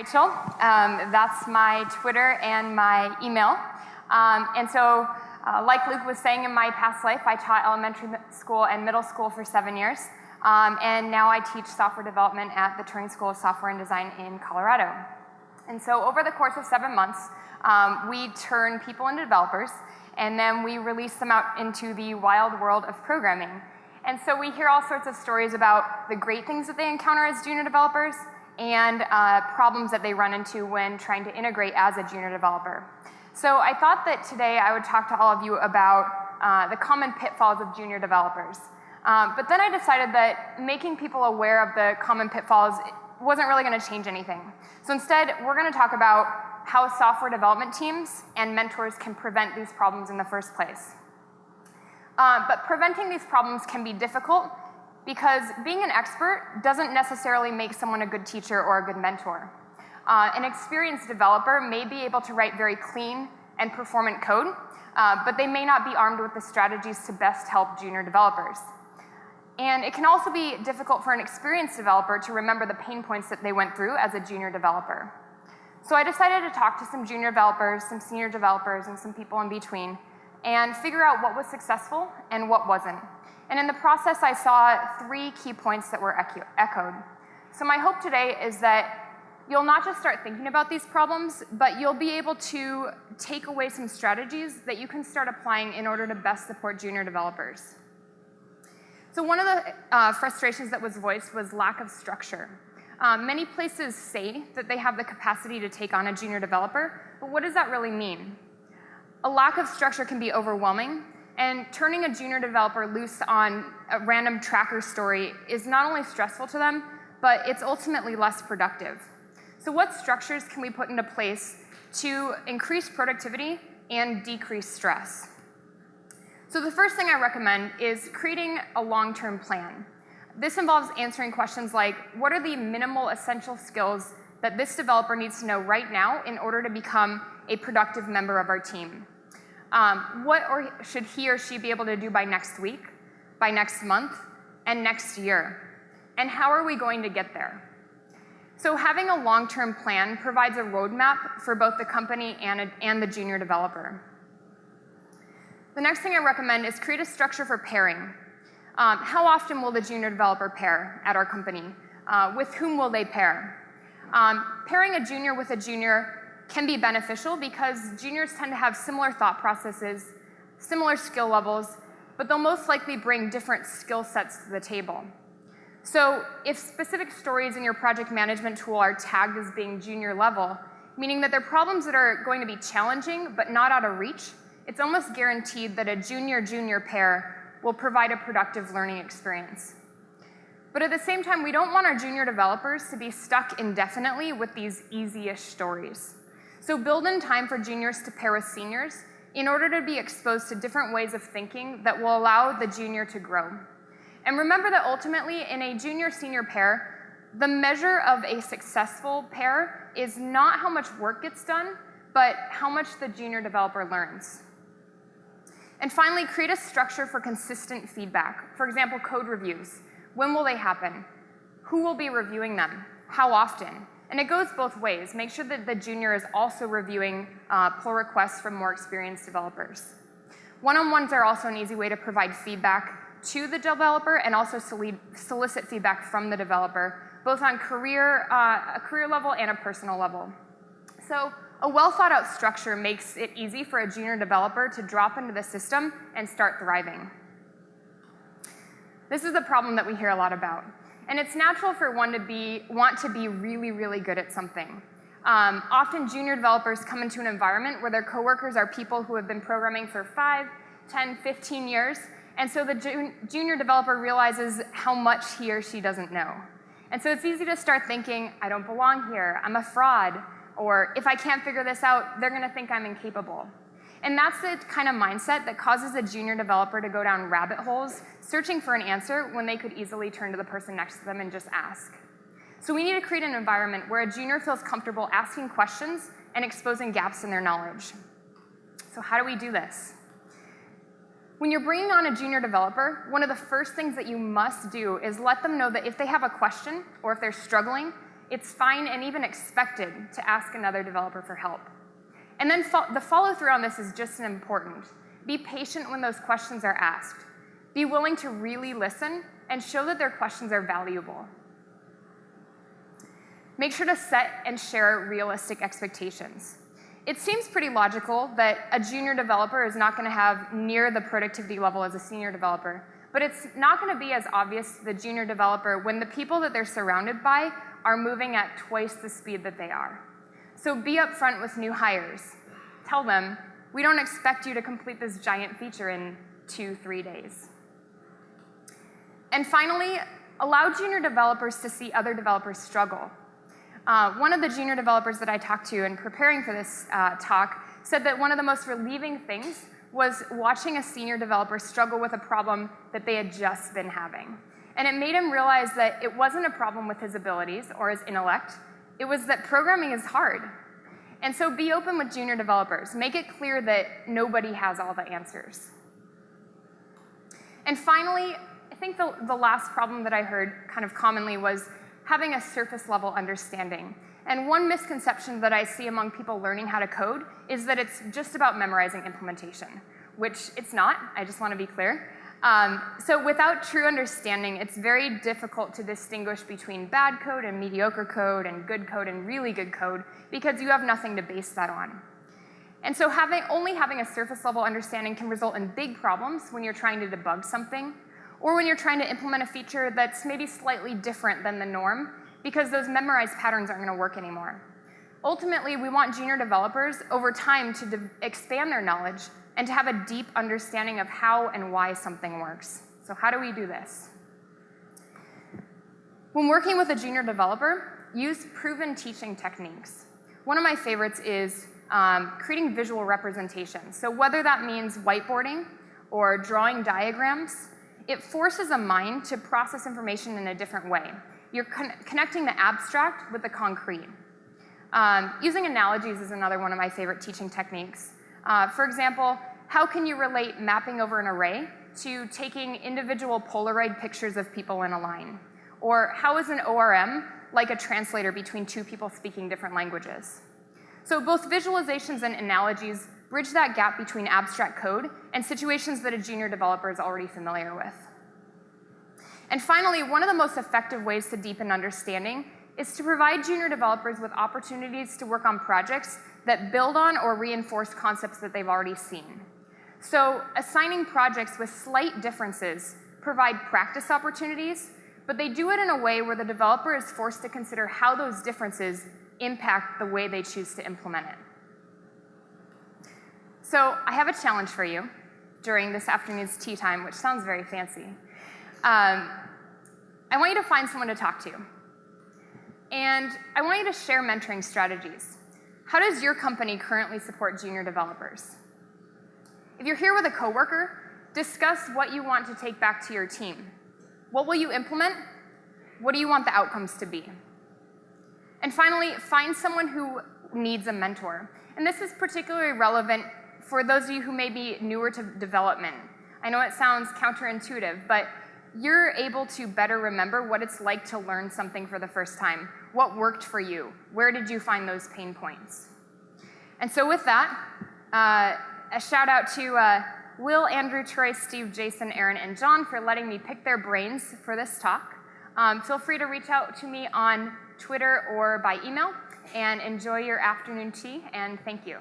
Rachel. Um, that's my Twitter and my email. Um, and so, uh, like Luke was saying in my past life, I taught elementary school and middle school for seven years. Um, and now I teach software development at the Turing School of Software and Design in Colorado. And so over the course of seven months, um, we turn people into developers, and then we release them out into the wild world of programming. And so we hear all sorts of stories about the great things that they encounter as junior developers and uh, problems that they run into when trying to integrate as a junior developer. So I thought that today I would talk to all of you about uh, the common pitfalls of junior developers. Um, but then I decided that making people aware of the common pitfalls wasn't really going to change anything. So instead, we're going to talk about how software development teams and mentors can prevent these problems in the first place. Uh, but preventing these problems can be difficult because being an expert doesn't necessarily make someone a good teacher or a good mentor. Uh, an experienced developer may be able to write very clean and performant code, uh, but they may not be armed with the strategies to best help junior developers. And it can also be difficult for an experienced developer to remember the pain points that they went through as a junior developer. So I decided to talk to some junior developers, some senior developers, and some people in between, and figure out what was successful and what wasn't. And in the process, I saw three key points that were echoed. So my hope today is that you'll not just start thinking about these problems, but you'll be able to take away some strategies that you can start applying in order to best support junior developers. So one of the uh, frustrations that was voiced was lack of structure. Um, many places say that they have the capacity to take on a junior developer, but what does that really mean? A lack of structure can be overwhelming, and turning a junior developer loose on a random tracker story is not only stressful to them, but it's ultimately less productive. So what structures can we put into place to increase productivity and decrease stress? So the first thing I recommend is creating a long-term plan. This involves answering questions like, what are the minimal essential skills that this developer needs to know right now in order to become a productive member of our team? Um, what or should he or she be able to do by next week, by next month, and next year? And how are we going to get there? So having a long-term plan provides a roadmap for both the company and, a, and the junior developer. The next thing I recommend is create a structure for pairing. Um, how often will the junior developer pair at our company? Uh, with whom will they pair? Um, pairing a junior with a junior can be beneficial because juniors tend to have similar thought processes, similar skill levels, but they'll most likely bring different skill sets to the table. So if specific stories in your project management tool are tagged as being junior level, meaning that they're problems that are going to be challenging but not out of reach, it's almost guaranteed that a junior-junior pair will provide a productive learning experience. But at the same time, we don't want our junior developers to be stuck indefinitely with these easy-ish stories. So build in time for juniors to pair with seniors in order to be exposed to different ways of thinking that will allow the junior to grow. And remember that ultimately in a junior-senior pair, the measure of a successful pair is not how much work gets done, but how much the junior developer learns. And finally, create a structure for consistent feedback. For example, code reviews. When will they happen? Who will be reviewing them? How often? And it goes both ways. Make sure that the junior is also reviewing uh, pull requests from more experienced developers. One-on-ones are also an easy way to provide feedback to the developer and also solicit feedback from the developer, both on career, uh, a career level and a personal level. So a well thought out structure makes it easy for a junior developer to drop into the system and start thriving. This is a problem that we hear a lot about. And it's natural for one to be, want to be really, really good at something. Um, often junior developers come into an environment where their coworkers are people who have been programming for 5, 10, 15 years, and so the jun junior developer realizes how much he or she doesn't know. And so it's easy to start thinking, I don't belong here, I'm a fraud, or if I can't figure this out, they're gonna think I'm incapable. And that's the kind of mindset that causes a junior developer to go down rabbit holes searching for an answer when they could easily turn to the person next to them and just ask. So we need to create an environment where a junior feels comfortable asking questions and exposing gaps in their knowledge. So how do we do this? When you're bringing on a junior developer, one of the first things that you must do is let them know that if they have a question or if they're struggling, it's fine and even expected to ask another developer for help. And then fo the follow through on this is just as important. Be patient when those questions are asked. Be willing to really listen and show that their questions are valuable. Make sure to set and share realistic expectations. It seems pretty logical that a junior developer is not going to have near the productivity level as a senior developer, but it's not going to be as obvious to the junior developer when the people that they're surrounded by are moving at twice the speed that they are. So be upfront with new hires. Tell them, we don't expect you to complete this giant feature in two, three days. And finally, allow junior developers to see other developers struggle. Uh, one of the junior developers that I talked to in preparing for this uh, talk said that one of the most relieving things was watching a senior developer struggle with a problem that they had just been having. And it made him realize that it wasn't a problem with his abilities or his intellect, it was that programming is hard. And so be open with junior developers. Make it clear that nobody has all the answers. And finally, think the, the last problem that I heard kind of commonly was having a surface level understanding. And one misconception that I see among people learning how to code is that it's just about memorizing implementation, which it's not, I just want to be clear. Um, so without true understanding, it's very difficult to distinguish between bad code and mediocre code and good code and really good code because you have nothing to base that on. And so having, only having a surface level understanding can result in big problems when you're trying to debug something or when you're trying to implement a feature that's maybe slightly different than the norm because those memorized patterns aren't going to work anymore. Ultimately, we want junior developers over time to expand their knowledge and to have a deep understanding of how and why something works. So how do we do this? When working with a junior developer, use proven teaching techniques. One of my favorites is um, creating visual representation. So whether that means whiteboarding or drawing diagrams, it forces a mind to process information in a different way. You're con connecting the abstract with the concrete. Um, using analogies is another one of my favorite teaching techniques. Uh, for example, how can you relate mapping over an array to taking individual Polaroid pictures of people in a line? Or how is an ORM like a translator between two people speaking different languages? So both visualizations and analogies bridge that gap between abstract code and situations that a junior developer is already familiar with. And finally, one of the most effective ways to deepen understanding is to provide junior developers with opportunities to work on projects that build on or reinforce concepts that they've already seen. So assigning projects with slight differences provide practice opportunities, but they do it in a way where the developer is forced to consider how those differences impact the way they choose to implement it. So I have a challenge for you during this afternoon's tea time, which sounds very fancy. Um, I want you to find someone to talk to. And I want you to share mentoring strategies. How does your company currently support junior developers? If you're here with a coworker, discuss what you want to take back to your team. What will you implement? What do you want the outcomes to be? And finally, find someone who needs a mentor. And this is particularly relevant for those of you who may be newer to development, I know it sounds counterintuitive, but you're able to better remember what it's like to learn something for the first time. What worked for you? Where did you find those pain points? And so with that, uh, a shout out to uh, Will, Andrew, Troy, Steve, Jason, Aaron, and John for letting me pick their brains for this talk. Um, feel free to reach out to me on Twitter or by email, and enjoy your afternoon tea, and thank you.